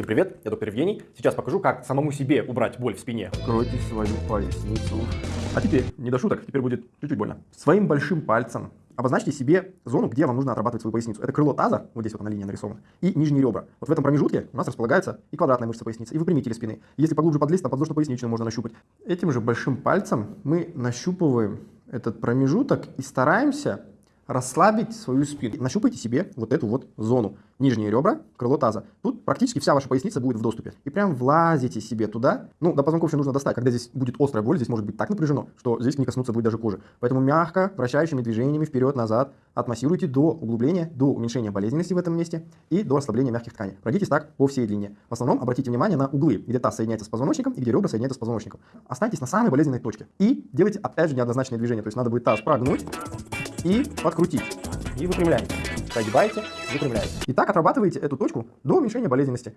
Всем привет, я доктор Евгений. Сейчас покажу, как самому себе убрать боль в спине. Кройте свою поясницу. А теперь, не до шуток, теперь будет чуть-чуть больно. Своим большим пальцем обозначьте себе зону, где вам нужно отрабатывать свою поясницу. Это крыло таза, вот здесь вот на линии нарисовано, и нижние ребра. Вот в этом промежутке у нас располагается и квадратная мышца поясницы, и выпрямители спины. Если поглубже подлезть, то подвздошно-поясничную можно нащупать. Этим же большим пальцем мы нащупываем этот промежуток и стараемся расслабить свою спину. Нащупайте себе вот эту вот зону. Нижние ребра, крыло таза. Тут практически вся ваша поясница будет в доступе. И прям влазите себе туда. Ну, до позвонков еще нужно достать. Когда здесь будет острая боль, здесь может быть так напряжено, что здесь не коснуться будет даже кожи. Поэтому мягко, вращающими движениями вперед-назад отмассируйте до углубления, до уменьшения болезненности в этом месте и до ослабления мягких тканей. Пройдитесь так по всей длине. В основном обратите внимание на углы, где таз соединяется с позвоночником и где ребра соединяются с позвоночником. Останьтесь на самой болезненной точке. И делайте опять же неоднозначные движения. То есть надо будет таз прогнуть и подкрутить. И выпрямляете. Прогибаете, выпрямляете. И так отрабатываете эту точку до уменьшения болезненности.